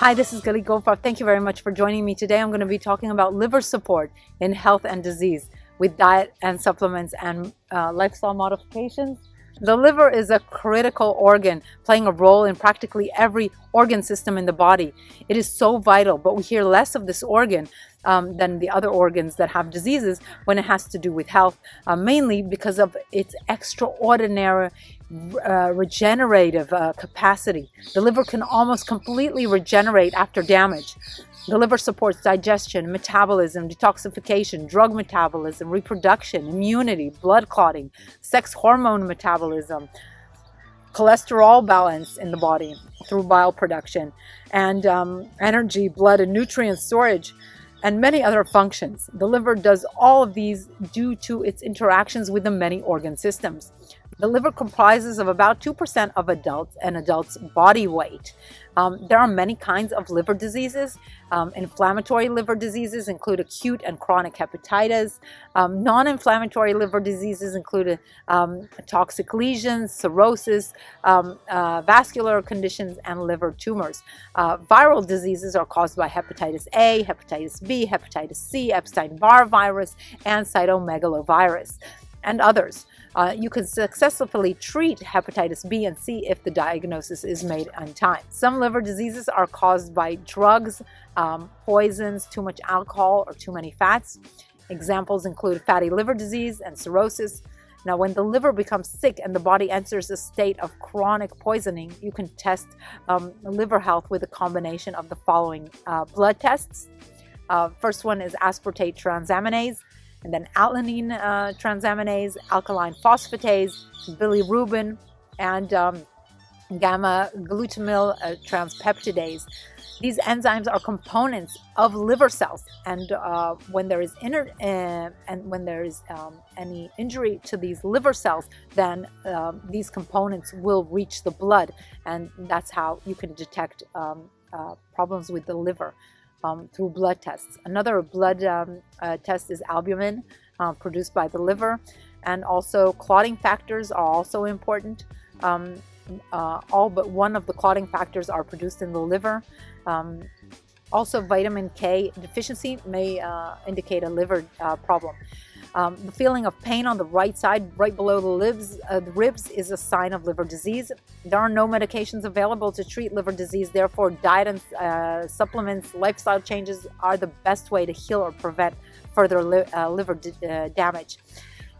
Hi, this is Gali Gopar. Thank you very much for joining me today. I'm going to be talking about liver support in health and disease with diet and supplements and uh, lifestyle modifications. The liver is a critical organ playing a role in practically every organ system in the body. It is so vital, but we hear less of this organ um, than the other organs that have diseases when it has to do with health, uh, mainly because of its extraordinary uh, regenerative uh, capacity. The liver can almost completely regenerate after damage. The liver supports digestion, metabolism, detoxification, drug metabolism, reproduction, immunity, blood clotting, sex hormone metabolism, cholesterol balance in the body through bile production, and um, energy, blood, and nutrient storage and many other functions. The liver does all of these due to its interactions with the many organ systems. The liver comprises of about 2% of adults and adults' body weight. Um, there are many kinds of liver diseases. Um, inflammatory liver diseases include acute and chronic hepatitis. Um, Non-inflammatory liver diseases include um, toxic lesions, cirrhosis, um, uh, vascular conditions, and liver tumors. Uh, viral diseases are caused by hepatitis A, hepatitis B, hepatitis C, Epstein-Barr virus, and cytomegalovirus, and others. Uh, you can successfully treat hepatitis B and C if the diagnosis is made on time. Some liver diseases are caused by drugs, um, poisons, too much alcohol, or too many fats. Examples include fatty liver disease and cirrhosis. Now, when the liver becomes sick and the body enters a state of chronic poisoning, you can test um, liver health with a combination of the following uh, blood tests. Uh, first one is aspartate transaminase and then alanine uh, transaminase, alkaline phosphatase, bilirubin, and um, gamma glutamyl uh, transpeptidase. These enzymes are components of liver cells, and uh, when there is inner uh, and when there is um, any injury to these liver cells, then um, these components will reach the blood, and that's how you can detect um, uh, problems with the liver um, through blood tests. Another blood um, uh, test is albumin uh, produced by the liver and also clotting factors are also important. Um, uh, all but one of the clotting factors are produced in the liver. Um, also, vitamin K deficiency may uh, indicate a liver uh, problem. Um, the feeling of pain on the right side, right below the ribs, uh, the ribs, is a sign of liver disease. There are no medications available to treat liver disease. Therefore, diet and uh, supplements, lifestyle changes are the best way to heal or prevent further li uh, liver uh, damage.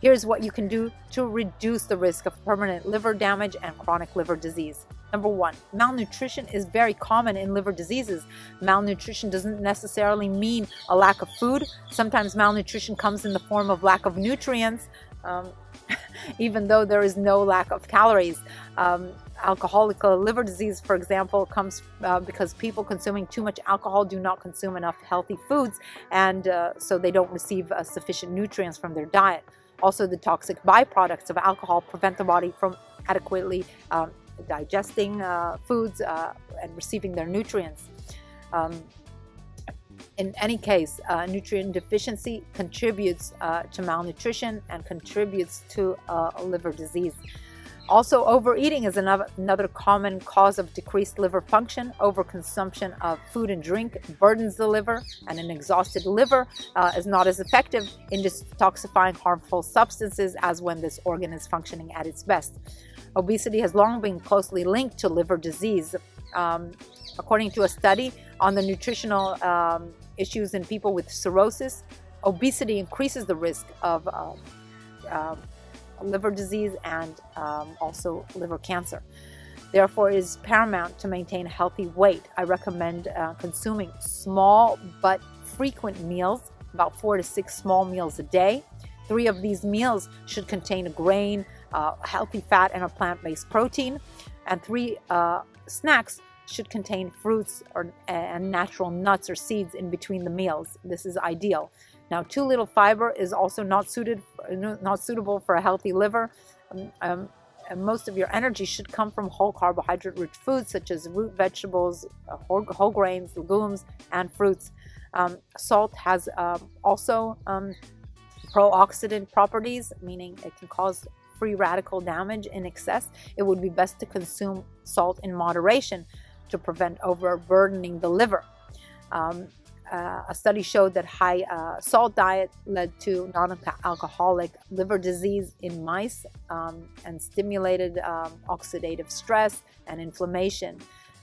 Here's what you can do to reduce the risk of permanent liver damage and chronic liver disease. Number one, malnutrition is very common in liver diseases. Malnutrition doesn't necessarily mean a lack of food. Sometimes malnutrition comes in the form of lack of nutrients, um, even though there is no lack of calories. Um, alcoholic liver disease, for example, comes uh, because people consuming too much alcohol do not consume enough healthy foods, and uh, so they don't receive uh, sufficient nutrients from their diet. Also, the toxic byproducts of alcohol prevent the body from adequately um, digesting uh, foods uh, and receiving their nutrients. Um, in any case, uh, nutrient deficiency contributes uh, to malnutrition and contributes to uh, liver disease. Also, overeating is another, another common cause of decreased liver function. Overconsumption of food and drink burdens the liver, and an exhausted liver uh, is not as effective in detoxifying harmful substances as when this organ is functioning at its best. Obesity has long been closely linked to liver disease. Um, according to a study on the nutritional um, issues in people with cirrhosis, obesity increases the risk of uh, uh, liver disease and um, also liver cancer. Therefore, it is paramount to maintain a healthy weight. I recommend uh, consuming small but frequent meals, about four to six small meals a day. Three of these meals should contain a grain, uh, healthy fat, and a plant-based protein. And three uh, snacks should contain fruits or, and natural nuts or seeds in between the meals. This is ideal. Now, too little fiber is also not suited, not suitable for a healthy liver. Um, um most of your energy should come from whole carbohydrate-rich foods such as root vegetables, uh, whole, whole, grains, legumes, and fruits. Um, salt has uh, also um, pro-oxidant properties, meaning it can cause free radical damage in excess. It would be best to consume salt in moderation. to prevent overburdening the liver. Um, uh, a study showed that high uh, salt diet led to non-alcoholic liver disease in mice um, and stimulated um, oxidative stress and inflammation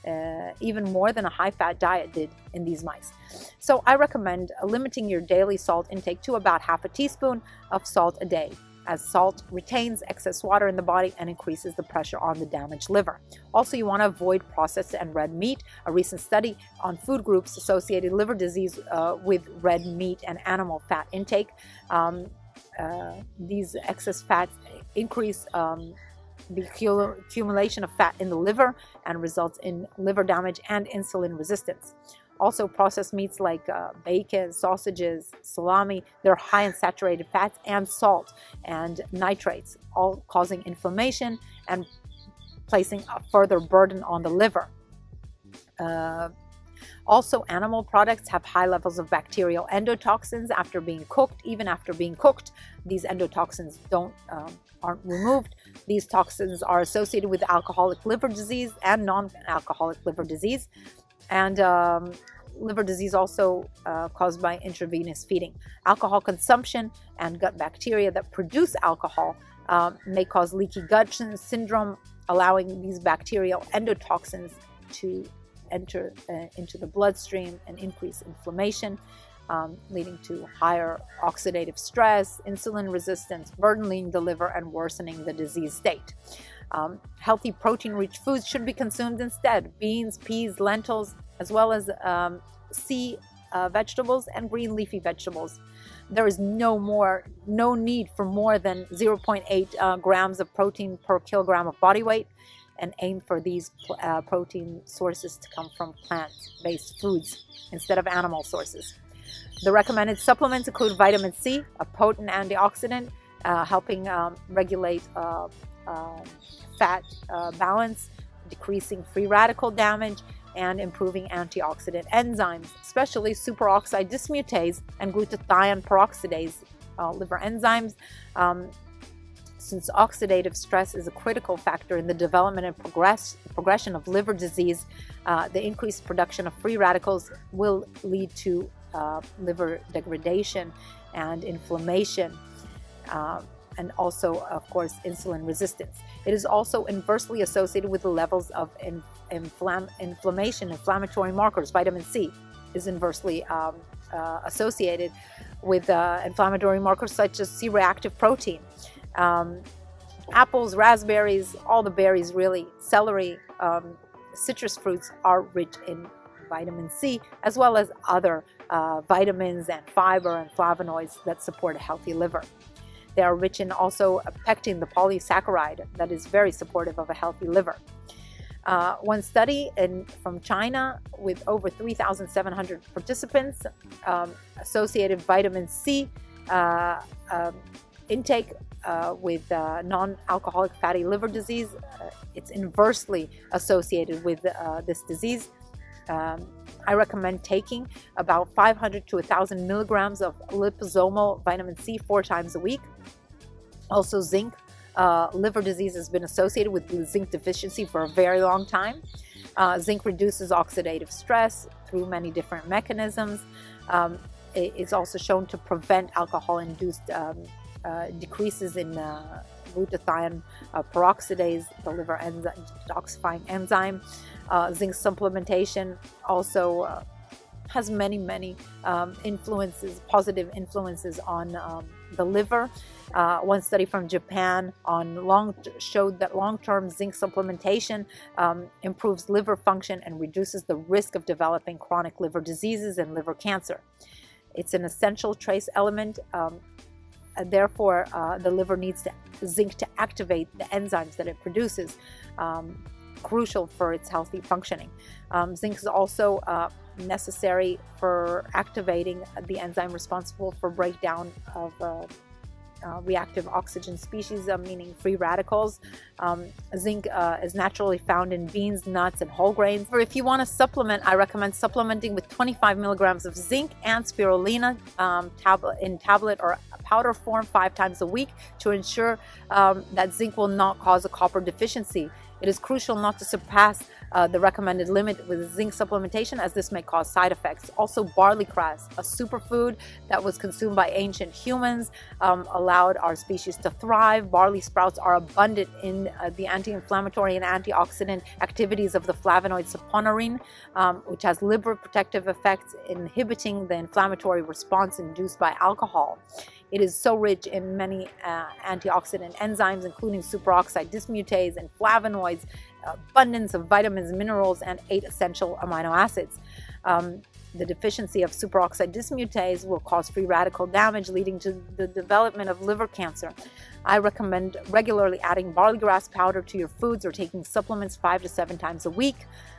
uh, even more than a high-fat diet did in these mice. So I recommend limiting your daily salt intake to about half a teaspoon of salt a day as salt retains excess water in the body and increases the pressure on the damaged liver. Also, you want to avoid processed and red meat. A recent study on food groups associated liver disease uh, with red meat and animal fat intake. Um, uh, these excess fats increase um, the accumulation of fat in the liver and results in liver damage and insulin resistance. Also, processed meats like uh, bacon, sausages, salami, they're high in saturated fats and salt and nitrates, all causing inflammation and placing a further burden on the liver. Uh, also, animal products have high levels of bacterial endotoxins after being cooked. Even after being cooked, these endotoxins don't um, aren't removed. These toxins are associated with alcoholic liver disease and non-alcoholic liver disease and um, liver disease also uh, caused by intravenous feeding. Alcohol consumption and gut bacteria that produce alcohol um, may cause leaky gut syndrome, allowing these bacterial endotoxins to enter uh, into the bloodstream and increase inflammation, um, leading to higher oxidative stress, insulin resistance, burdening the liver, and worsening the disease state. Um, healthy protein-rich foods should be consumed instead. Beans, peas, lentils, as well as um, sea uh, vegetables and green leafy vegetables. There is no more, no need for more than 0.8 uh, grams of protein per kilogram of body weight and aim for these uh, protein sources to come from plant-based foods instead of animal sources. The recommended supplements include vitamin C, a potent antioxidant, uh, helping um, regulate uh, fat uh, balance, decreasing free radical damage, and improving antioxidant enzymes, especially superoxide dismutase and glutathione peroxidase uh, liver enzymes. Um, since oxidative stress is a critical factor in the development and progress, progression of liver disease, uh, the increased production of free radicals will lead to uh, liver degradation and inflammation. And also, of course, insulin resistance. It is also inversely associated with the levels of in, inflam, inflammation, inflammatory markers. Vitamin C is inversely um, uh, associated with uh, inflammatory markers such as C-reactive protein. Um, apples, raspberries, all the berries really, celery, um, citrus fruits are rich in vitamin C, as well as other uh, vitamins and fiber and flavonoids that support a healthy liver. They are rich in also pectin, the polysaccharide that is very supportive of a healthy liver. Uh, one study in, from China with over 3,700 participants um, associated vitamin C uh, um, intake uh, with uh, non-alcoholic fatty liver disease. Uh, it's inversely associated with uh, this disease. Um, I recommend taking about 500 to 1,000 milligrams of liposomal vitamin C four times a week. Also zinc. Uh, liver disease has been associated with zinc deficiency for a very long time. Uh, zinc reduces oxidative stress through many different mechanisms. Um, it is also shown to prevent alcohol-induced um, uh, decreases in uh, glutathione uh, peroxidase, the liver enzyme, detoxifying enzyme. Uh, zinc supplementation also uh, has many, many um, influences, positive influences on um, the liver. Uh, one study from Japan on long showed that long-term zinc supplementation um, improves liver function and reduces the risk of developing chronic liver diseases and liver cancer. It's an essential trace element um, therefore uh, the liver needs to, zinc to activate the enzymes that it produces, um, crucial for its healthy functioning. Um, zinc is also uh, necessary for activating the enzyme responsible for breakdown of uh, uh, reactive oxygen species, uh, meaning free radicals. Um, zinc uh, is naturally found in beans, nuts, and whole grains. Or if you want to supplement, I recommend supplementing with 25 milligrams of zinc and spirulina um, tablet in tablet or powder form five times a week to ensure um, that zinc will not cause a copper deficiency It is crucial not to surpass uh, the recommended limit with zinc supplementation as this may cause side effects. Also barley grass, a superfood that was consumed by ancient humans, um, allowed our species to thrive. Barley sprouts are abundant in uh, the anti-inflammatory and antioxidant activities of the flavonoid saponin, um, which has liver protective effects inhibiting the inflammatory response induced by alcohol. It is so rich in many uh, antioxidant enzymes, including superoxide dismutase and flavonoids, abundance of vitamins, minerals, and eight essential amino acids. Um, the deficiency of superoxide dismutase will cause free radical damage, leading to the development of liver cancer. I recommend regularly adding barley grass powder to your foods or taking supplements five to seven times a week.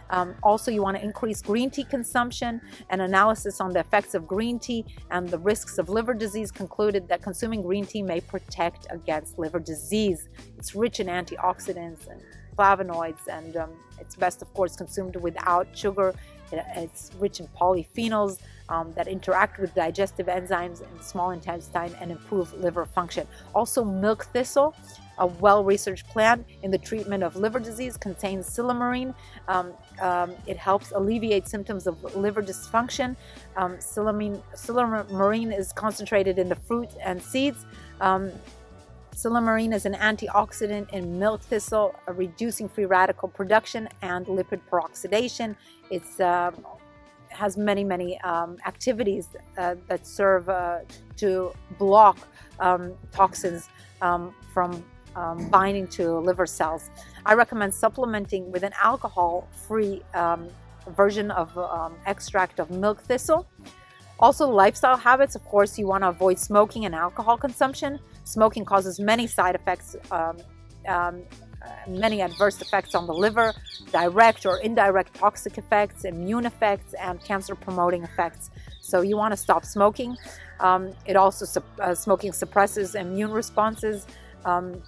Um, also, you want to increase green tea consumption. An analysis on the effects of green tea and the risks of liver disease concluded that consuming green tea may protect against liver disease. It's rich in antioxidants and flavonoids, and um, it's best, of course, consumed without sugar. It's rich in polyphenols um, that interact with digestive enzymes in the small intestine and improve liver function. Also, milk thistle a well-researched plant in the treatment of liver disease, contains silymarin. Um, um, it helps alleviate symptoms of liver dysfunction. Um, is concentrated in the fruit and seeds. Um, silymarin is an antioxidant in milk thistle, uh, reducing free radical production and lipid peroxidation. It's uh, has many, many um, activities uh, that serve uh, to block um, toxins um, from um, binding to liver cells. I recommend supplementing with an alcohol-free um, version of extract of milk thistle. Also, lifestyle habits, of course, you want to avoid smoking and alcohol consumption. Smoking causes many side effects, many adverse effects on the liver, direct or indirect toxic effects, immune effects, and cancer-promoting effects. So you want to stop smoking. Um, it also, uh, smoking suppresses immune responses, um,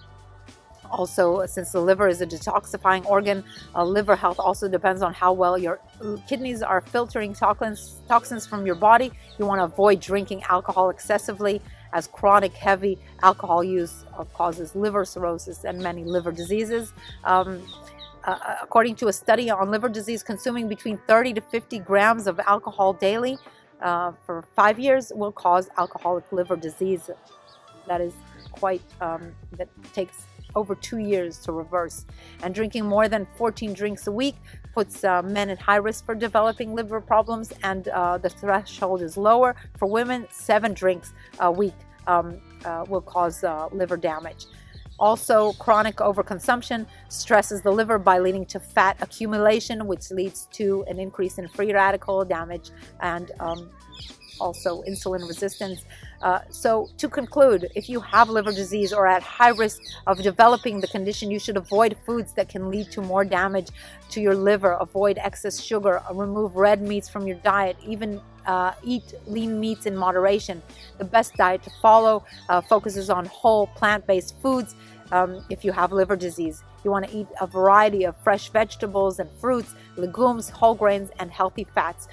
also, since the liver is a detoxifying organ, uh, liver health also depends on how well your kidneys are filtering toxins, toxins from your body. You want to avoid drinking alcohol excessively as chronic heavy alcohol use uh, causes liver cirrhosis and many liver diseases. Um, uh, uh according to a study on liver disease, consuming between 30 to 50 grams of alcohol daily uh, for five years will cause alcoholic liver disease. That is quite, um, that takes over two years to reverse. And drinking more than 14 drinks a week puts uh, men at high risk for developing liver problems, and uh, the threshold is lower. For women, seven drinks a week um, uh, will cause uh, liver damage. Also, chronic overconsumption stresses the liver by leading to fat accumulation, which leads to an increase in free radical damage and um, also insulin resistance. Uh, so to conclude, if you have liver disease or at high risk of developing the condition, you should avoid foods that can lead to more damage to your liver. Avoid excess sugar, remove red meats from your diet, even uh, eat lean meats in moderation. The best diet to follow uh, focuses on whole plant-based foods um, if you have liver disease. You want to eat a variety of fresh vegetables and fruits, legumes, whole grains, and healthy fats.